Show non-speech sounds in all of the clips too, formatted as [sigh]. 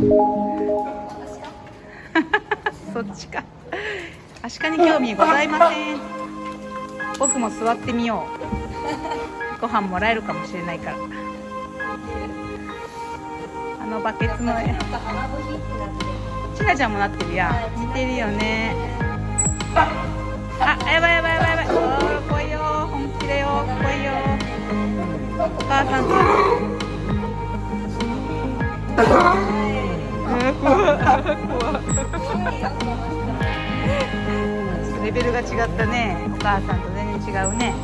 [laughs] そっちか。アシカに興味ございません。僕も座ってみよう。ご飯もらえるかもしれないから。あのバケツの。絵ちなちゃんもなってるやん。似てるよね。あやばいやばいやばいやばい。おー来いよ。本気だよ。来いよ。お母さんとレベルが違ったね。お母さんと全然違うね。よ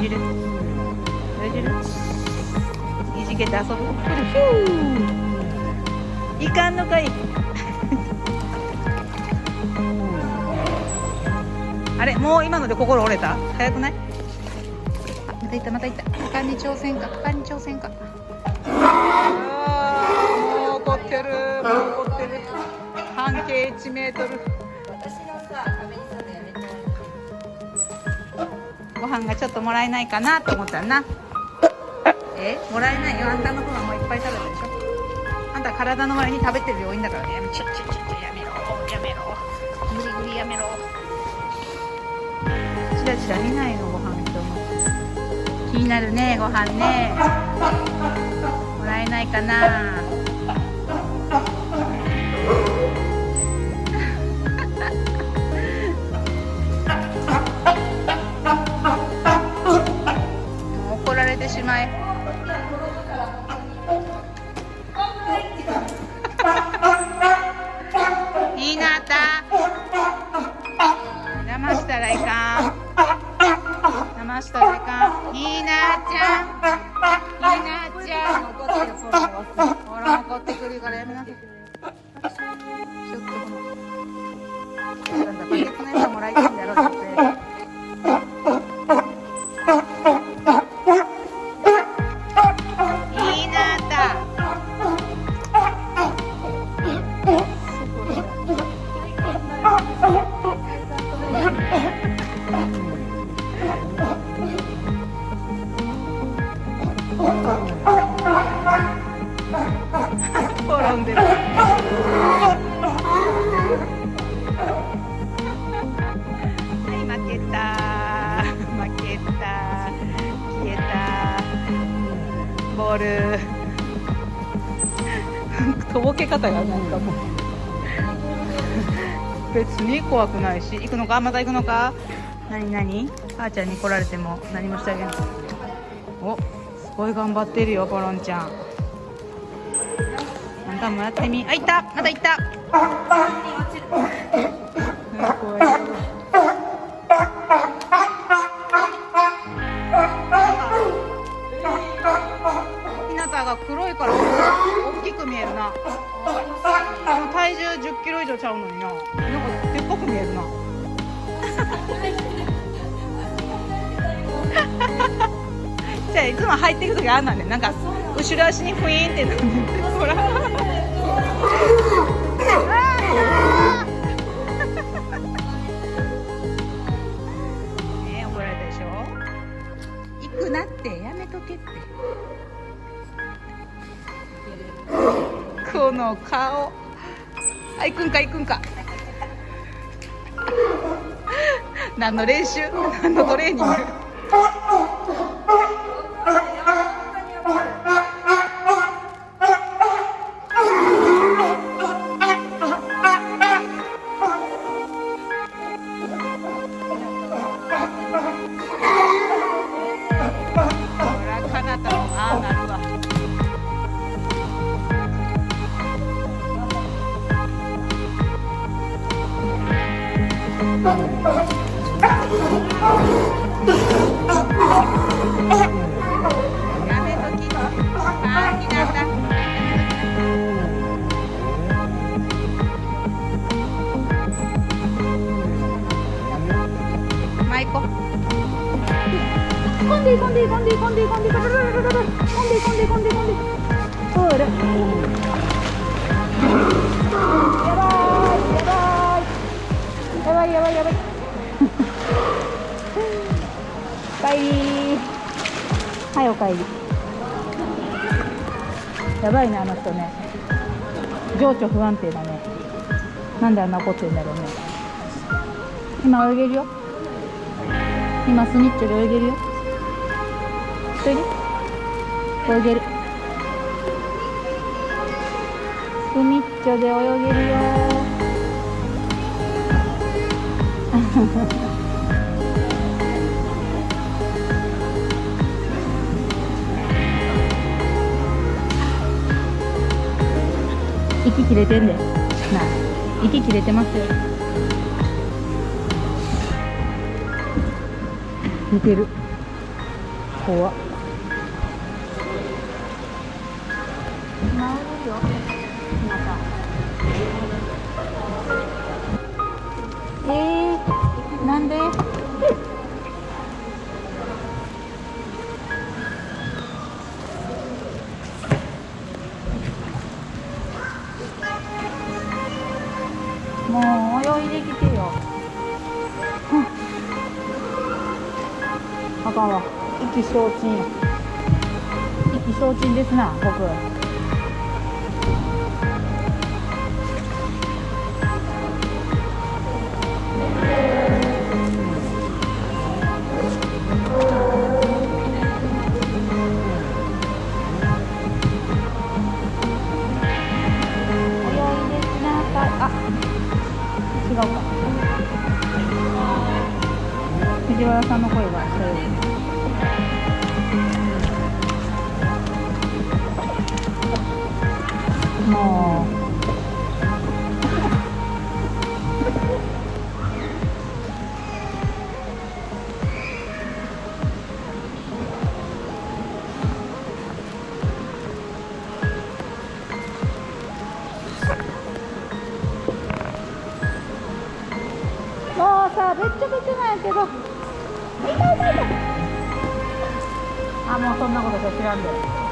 じる。よじる。いじけて遊ぶ。くるヒューいかんのかい。[laughs] あれもう今ので心折れた？早くない？あまたいったまたいった。果敢に挑戦か。果敢に挑戦か。怒ってるもう怒ってる。半径1メートル。ご飯がちょっともらえないかなと思ったらな。え？もらえないよ。あんたの分はもういっぱい食べたでしょあんた体の前に食べてる量多いんだからね。やめちょちょちょちょやめろ。やめろ。無理無理やめろ。チラチラ見ないのご飯と思気になるねご飯ね。もらえないかな。方がなん。かもう別に怖くないし行くのか？また行くのか？何何？母ちゃんに来られても何もしてあげないおすごい頑張ってるよポロンちゃん。あんたもやってみ。あいった！また行った！ひなたが黒いからでも体重1 0キロ以上ちゃうのにな。なんかでっかく見えるな。[laughs] じゃあいつも入っていく時あんなんね。なんか後ろ足にフィーンってなってほら。ね [laughs] え怒られたでしょ？行くなって。やめとけって。この顔。あ行くんか行くんか。何の練習？何のトレーニング？はいやばいねあの人ね。情緒不安定だね。なんであんな怒ってるんだろうね。今泳げるよ。今スニッチョで泳げるよ。それで泳げる。スニッチョで泳げるよ。息切れてんでな息切れてますよ。似てる。怖っ。治るよまたえー、なんで？消沈。意気消沈ですな、僕。違うか。藤原さんの声がそういう。もう、もうさ、べっちょべちょなんやけど。あ、もうそんなこと知らんで。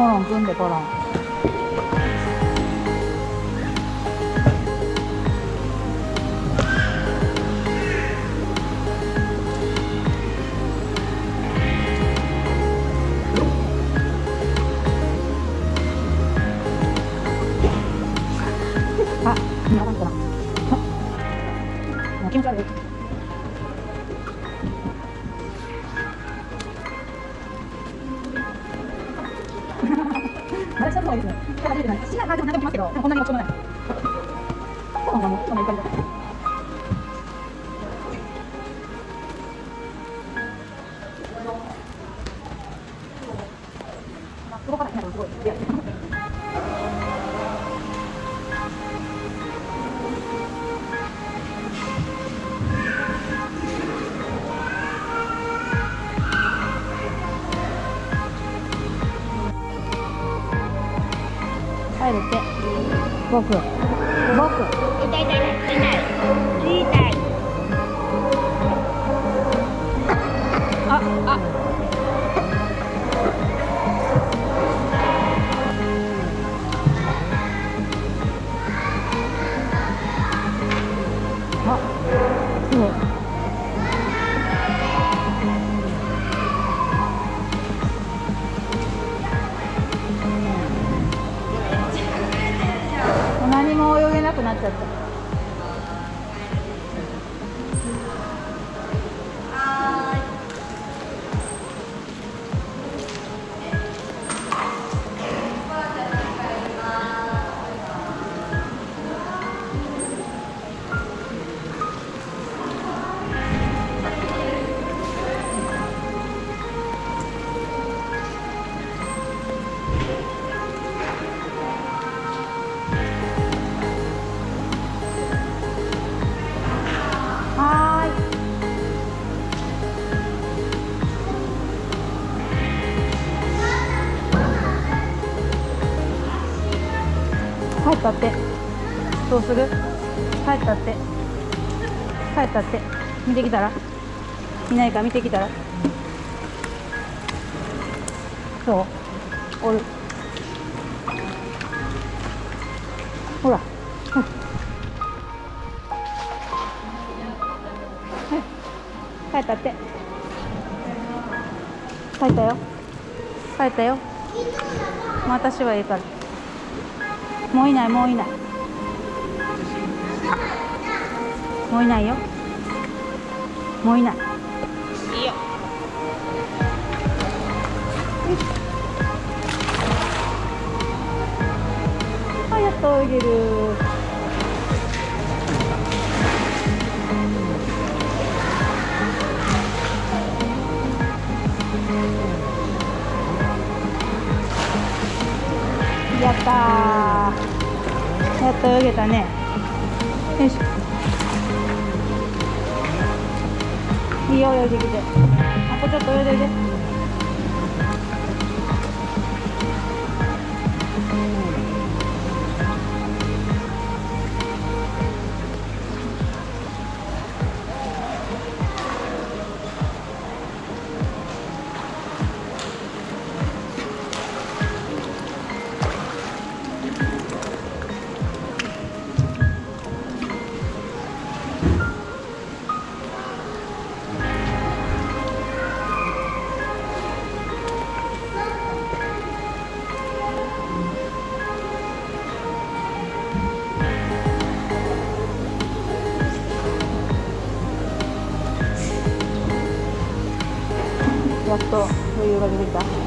ポロン組んであれ、ちょっといいですね。初めてない。好きな感じも何でもますけど、でもこんなに落ちもない。こんなもん、そんなにいい感じだ。僕。僕。なくなっちゃった。帰ったって。どうする？帰ったって。帰ったって。見てきたら？いないか見てきたら？そうおる。ほら。ほら帰ったって帰ったよ帰ったよ私はいいからもういないもういない。もういないよ。もういない。いいよ。あやっと泳げる。やったーやっと泳げたね。よいしょ。いいよ泳いできて。あとちょっと泳いでおいでやっと余裕が出てきた。